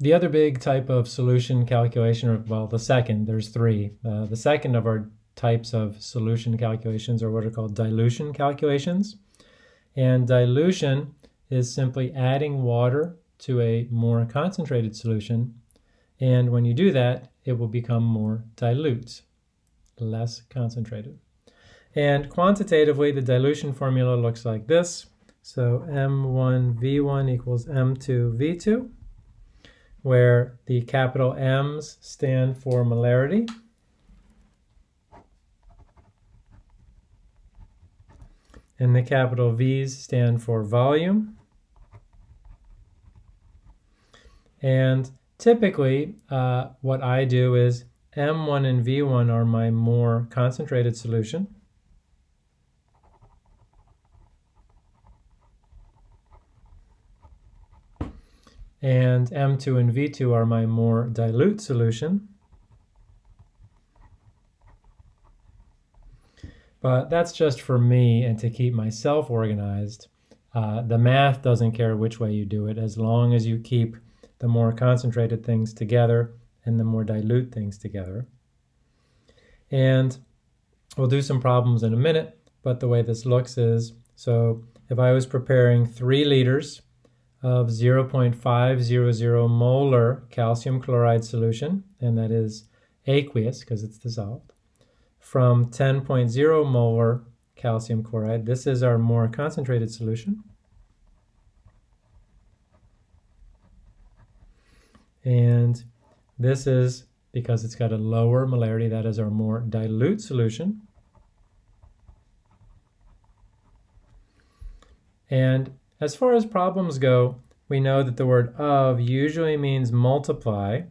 the other big type of solution calculation, or well, the second, there's three. Uh, the second of our types of solution calculations are what are called dilution calculations. And dilution is simply adding water to a more concentrated solution. And when you do that, it will become more dilute, less concentrated. And quantitatively, the dilution formula looks like this. So M1V1 equals M2V2, where the capital M's stand for molarity. And the capital V's stand for volume. And typically, uh, what I do is M1 and V1 are my more concentrated solution. And M2 and V2 are my more dilute solution. But that's just for me and to keep myself organized. Uh, the math doesn't care which way you do it as long as you keep the more concentrated things together and the more dilute things together. And we'll do some problems in a minute, but the way this looks is, so if I was preparing three liters of 0.500 molar calcium chloride solution, and that is aqueous because it's dissolved, from 10.0 molar calcium chloride. This is our more concentrated solution. And this is because it's got a lower molarity, that is our more dilute solution. And as far as problems go, we know that the word of usually means multiply.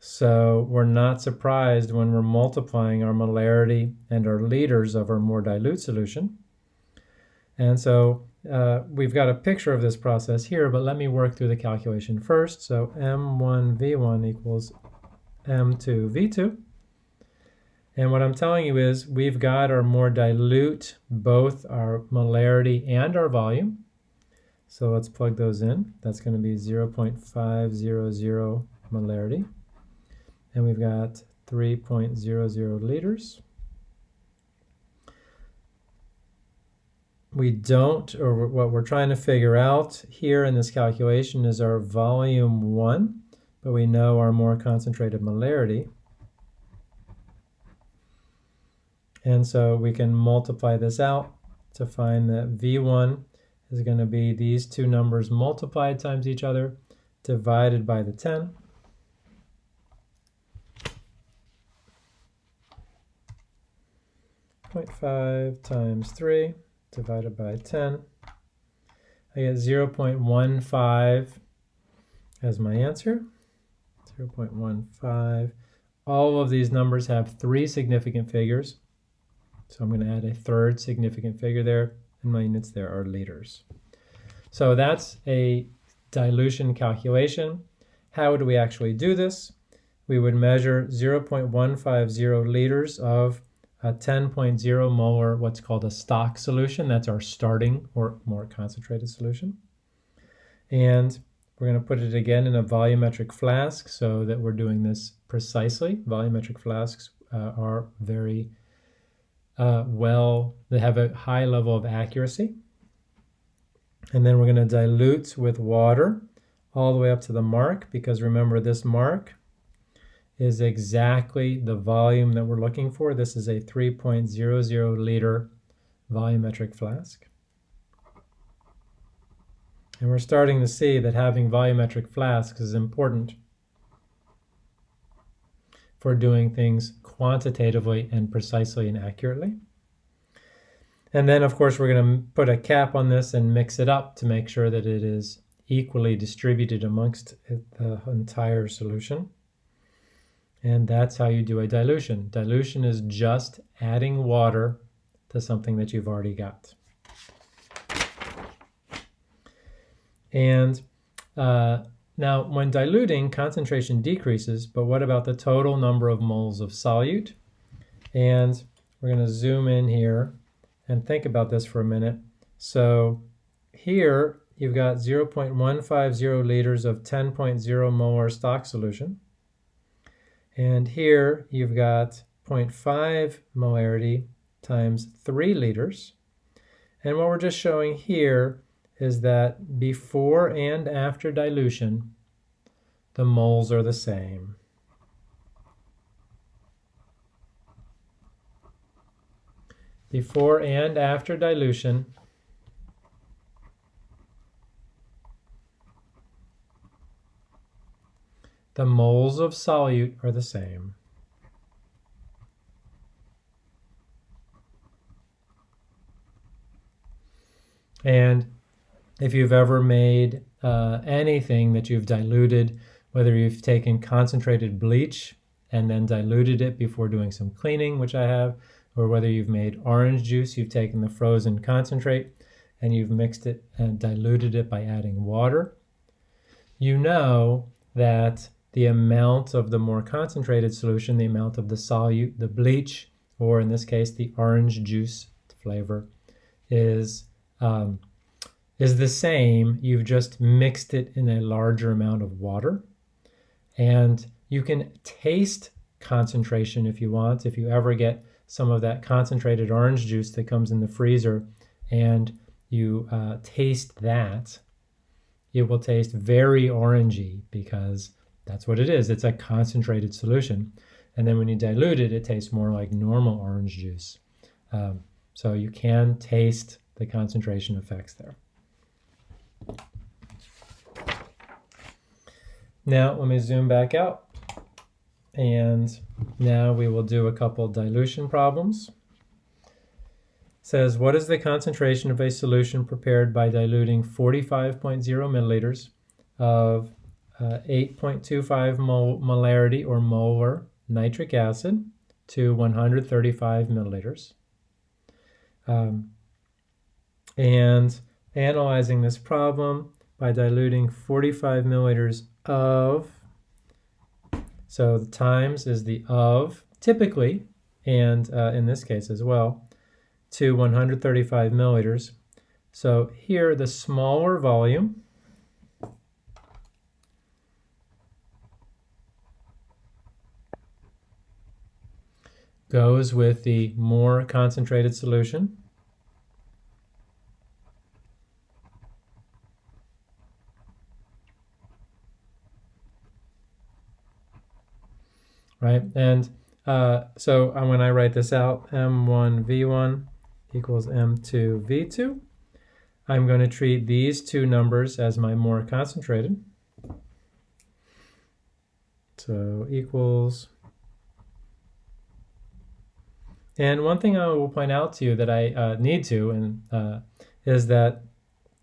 So we're not surprised when we're multiplying our molarity and our liters of our more dilute solution. And so uh, we've got a picture of this process here, but let me work through the calculation first. So M1V1 equals M2V2. And what I'm telling you is we've got our more dilute, both our molarity and our volume. So let's plug those in. That's going to be 0.500 molarity and we've got 3.00 liters. We don't, or what we're trying to figure out here in this calculation is our volume 1, but we know our more concentrated molarity. And so we can multiply this out to find that V1 is going to be these two numbers multiplied times each other divided by the 10. 0.5 times 3 divided by 10. I get 0.15 as my answer. 0.15. All of these numbers have three significant figures. So I'm going to add a third significant figure there, and my units there are liters. So that's a dilution calculation. How do we actually do this? We would measure 0.150 liters of a 10.0 molar, what's called a stock solution. That's our starting or more concentrated solution. And we're going to put it again in a volumetric flask so that we're doing this precisely. Volumetric flasks uh, are very uh, well, they have a high level of accuracy. And then we're going to dilute with water all the way up to the mark because remember this mark is exactly the volume that we're looking for. This is a 3.00 liter volumetric flask. And we're starting to see that having volumetric flasks is important for doing things quantitatively and precisely and accurately. And then, of course, we're going to put a cap on this and mix it up to make sure that it is equally distributed amongst the entire solution. And that's how you do a dilution. Dilution is just adding water to something that you've already got. And uh, now when diluting, concentration decreases, but what about the total number of moles of solute? And we're going to zoom in here and think about this for a minute. So here you've got 0.150 liters of 10.0 molar stock solution. And here you've got 0.5 molarity times 3 liters. And what we're just showing here is that before and after dilution, the moles are the same. Before and after dilution, the moles of solute are the same. And if you've ever made uh, anything that you've diluted, whether you've taken concentrated bleach and then diluted it before doing some cleaning, which I have, or whether you've made orange juice, you've taken the frozen concentrate and you've mixed it and diluted it by adding water, you know that the amount of the more concentrated solution, the amount of the solute, the bleach, or in this case, the orange juice flavor, is um, is the same. You've just mixed it in a larger amount of water. And you can taste concentration if you want. If you ever get some of that concentrated orange juice that comes in the freezer and you uh, taste that, it will taste very orangey because that's what it is. It's a concentrated solution. And then when you dilute it, it tastes more like normal orange juice. Um, so you can taste the concentration effects there. Now let me zoom back out and now we will do a couple dilution problems. It says, what is the concentration of a solution prepared by diluting 45.0 milliliters of uh, 8.25 mol molarity or molar nitric acid to 135 milliliters? Um, and analyzing this problem by diluting 45 milliliters of, so the times is the of, typically, and uh, in this case as well, to 135 milliliters. So here the smaller volume goes with the more concentrated solution. Right? And uh, so uh, when I write this out, M1 V1 equals M2 V2, I'm going to treat these two numbers as my more concentrated. So equals. And one thing I will point out to you that I uh, need to and uh, is that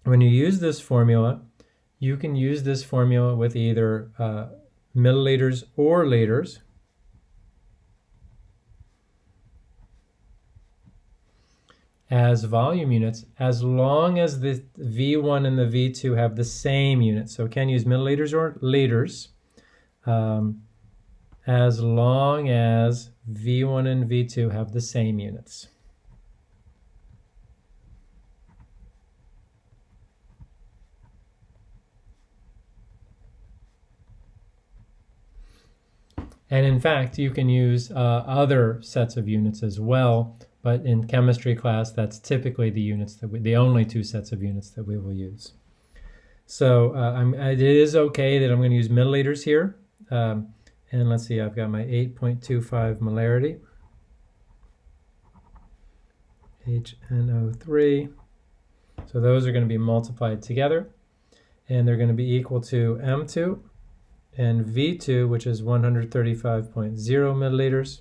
when you use this formula, you can use this formula with either uh, milliliters or liters. As volume units as long as the V1 and the V2 have the same unit. So can use milliliters or liters um, as long as V1 and V2 have the same units. And in fact, you can use uh, other sets of units as well but in chemistry class, that's typically the units that we, the only two sets of units that we will use. So uh, it is okay that I'm going to use milliliters here. Um, and let's see, I've got my 8.25 molarity. HNO3. So those are going to be multiplied together. And they're going to be equal to M2 and V2, which is 135.0 milliliters.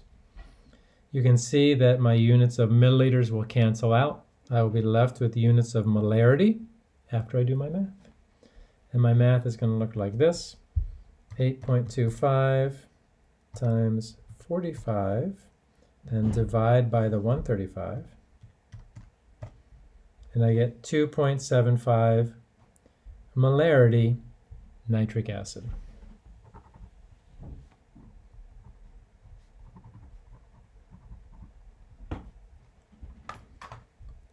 You can see that my units of milliliters will cancel out. I will be left with units of molarity after I do my math. And my math is going to look like this. 8.25 times 45, then divide by the 135, and I get 2.75 molarity nitric acid.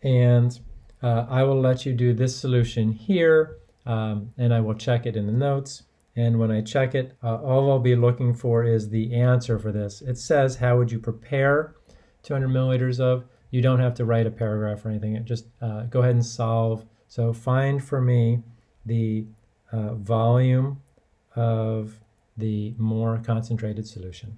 And uh, I will let you do this solution here, um, and I will check it in the notes. And when I check it, uh, all I'll be looking for is the answer for this. It says, how would you prepare 200 milliliters of? You don't have to write a paragraph or anything. Just uh, go ahead and solve. So find for me the uh, volume of the more concentrated solution.